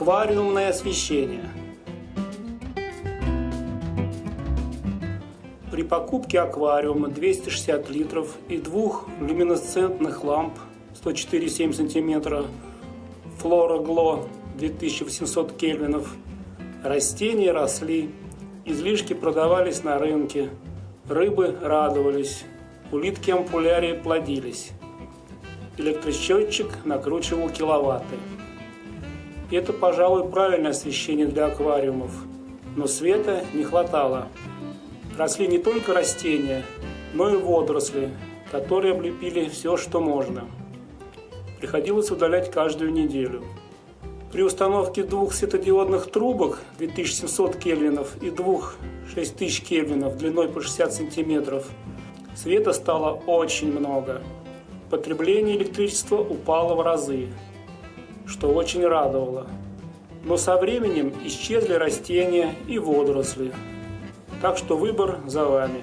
Аквариумное освещение. При покупке аквариума 260 литров и двух люминесцентных ламп 104,7 см Флора Гло 2800 кельвинов растения росли, излишки продавались на рынке, рыбы радовались, улитки ампулярии плодились. Электросчетчик накручивал киловатты. Это, пожалуй, правильное освещение для аквариумов, но света не хватало. Росли не только растения, но и водоросли, которые облепили все, что можно. Приходилось удалять каждую неделю. При установке двух светодиодных трубок 2700 кельвинов и двух 6000 кельвинов длиной по 60 сантиметров света стало очень много. Потребление электричества упало в разы что очень радовало. Но со временем исчезли растения и водоросли. Так что выбор за вами.